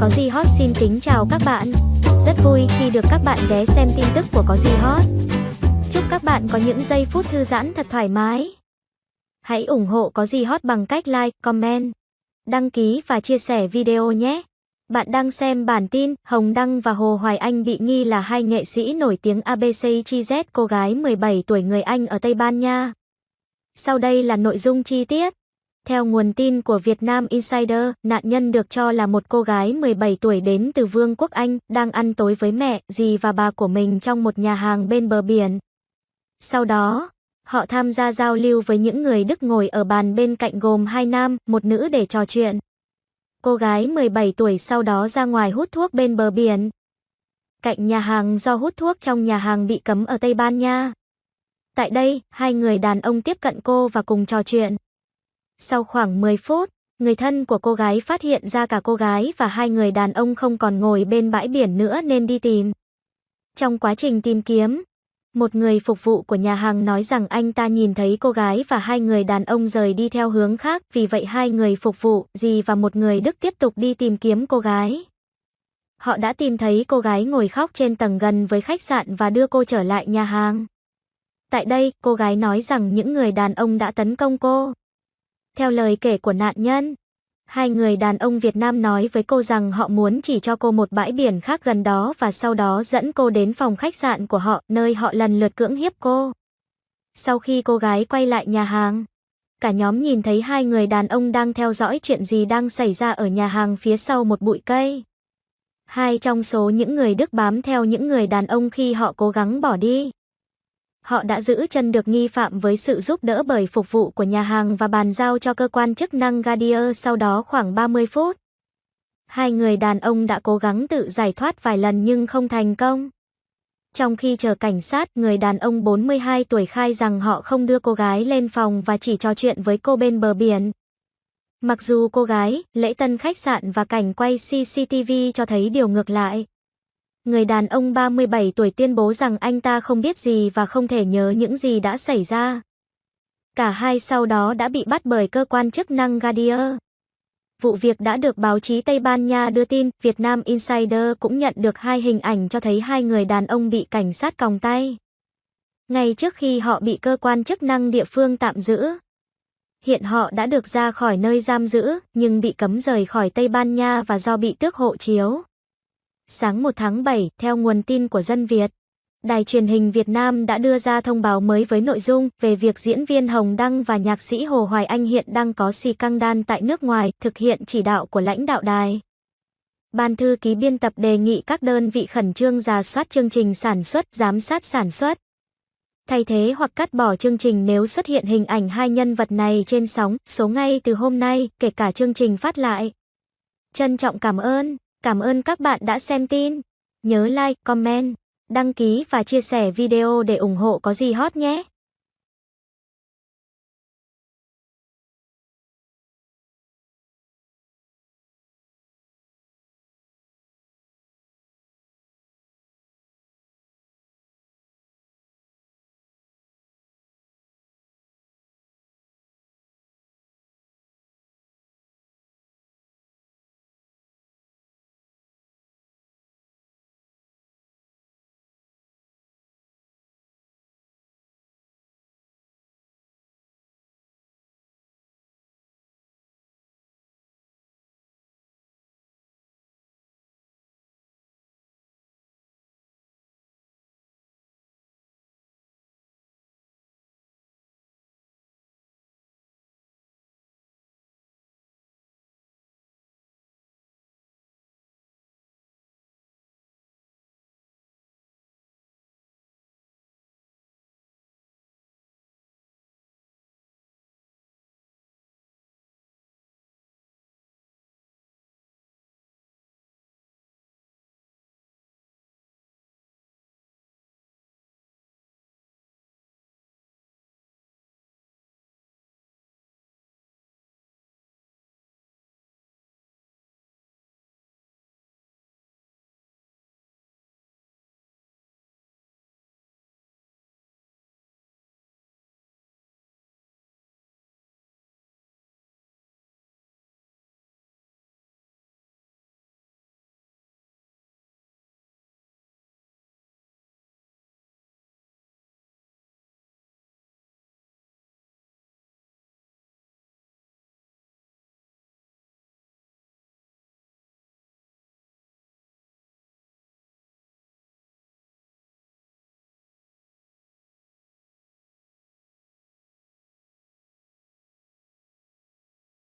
Có gì hot xin kính chào các bạn. Rất vui khi được các bạn ghé xem tin tức của Có gì hot. Chúc các bạn có những giây phút thư giãn thật thoải mái. Hãy ủng hộ Có gì hot bằng cách like, comment, đăng ký và chia sẻ video nhé. Bạn đang xem bản tin, Hồng Đăng và Hồ Hoài Anh bị nghi là hai nghệ sĩ nổi tiếng ABC Chi Z cô gái 17 tuổi người Anh ở Tây Ban Nha. Sau đây là nội dung chi tiết. Theo nguồn tin của Vietnam Insider, nạn nhân được cho là một cô gái 17 tuổi đến từ Vương quốc Anh, đang ăn tối với mẹ, dì và bà của mình trong một nhà hàng bên bờ biển. Sau đó, họ tham gia giao lưu với những người Đức ngồi ở bàn bên cạnh gồm hai nam, một nữ để trò chuyện. Cô gái 17 tuổi sau đó ra ngoài hút thuốc bên bờ biển. Cạnh nhà hàng do hút thuốc trong nhà hàng bị cấm ở Tây Ban Nha. Tại đây, hai người đàn ông tiếp cận cô và cùng trò chuyện. Sau khoảng 10 phút, người thân của cô gái phát hiện ra cả cô gái và hai người đàn ông không còn ngồi bên bãi biển nữa nên đi tìm. Trong quá trình tìm kiếm, một người phục vụ của nhà hàng nói rằng anh ta nhìn thấy cô gái và hai người đàn ông rời đi theo hướng khác, vì vậy hai người phục vụ, dì và một người Đức tiếp tục đi tìm kiếm cô gái. Họ đã tìm thấy cô gái ngồi khóc trên tầng gần với khách sạn và đưa cô trở lại nhà hàng. Tại đây, cô gái nói rằng những người đàn ông đã tấn công cô. Theo lời kể của nạn nhân, hai người đàn ông Việt Nam nói với cô rằng họ muốn chỉ cho cô một bãi biển khác gần đó và sau đó dẫn cô đến phòng khách sạn của họ, nơi họ lần lượt cưỡng hiếp cô. Sau khi cô gái quay lại nhà hàng, cả nhóm nhìn thấy hai người đàn ông đang theo dõi chuyện gì đang xảy ra ở nhà hàng phía sau một bụi cây. Hai trong số những người Đức bám theo những người đàn ông khi họ cố gắng bỏ đi họ đã giữ chân được nghi phạm với sự giúp đỡ bởi phục vụ của nhà hàng và bàn giao cho cơ quan chức năng Gadier sau đó khoảng 30 phút. Hai người đàn ông đã cố gắng tự giải thoát vài lần nhưng không thành công. Trong khi chờ cảnh sát, người đàn ông 42 tuổi khai rằng họ không đưa cô gái lên phòng và chỉ trò chuyện với cô bên bờ biển. Mặc dù cô gái, lễ tân khách sạn và cảnh quay CCTV cho thấy điều ngược lại người đàn ông 37 tuổi tuyên bố rằng anh ta không biết gì và không thể nhớ những gì đã xảy ra. Cả hai sau đó đã bị bắt bởi cơ quan chức năng Gadier. Vụ việc đã được báo chí Tây Ban Nha đưa tin, Việt Nam Insider cũng nhận được hai hình ảnh cho thấy hai người đàn ông bị cảnh sát còng tay. Ngay trước khi họ bị cơ quan chức năng địa phương tạm giữ. Hiện họ đã được ra khỏi nơi giam giữ, nhưng bị cấm rời khỏi Tây Ban Nha và do bị tước hộ chiếu. Sáng 1 tháng 7, theo nguồn tin của Dân Việt, Đài truyền hình Việt Nam đã đưa ra thông báo mới với nội dung về việc diễn viên Hồng Đăng và nhạc sĩ Hồ Hoài Anh hiện đang có xì căng đan tại nước ngoài, thực hiện chỉ đạo của lãnh đạo đài. Ban thư ký biên tập đề nghị các đơn vị khẩn trương giả soát chương trình sản xuất, giám sát sản xuất. Thay thế hoặc cắt bỏ chương trình nếu xuất hiện hình ảnh hai nhân vật này trên sóng, số ngay từ hôm nay, kể cả chương trình phát lại. Trân trọng cảm ơn. Cảm ơn các bạn đã xem tin. Nhớ like, comment, đăng ký và chia sẻ video để ủng hộ có gì hot nhé.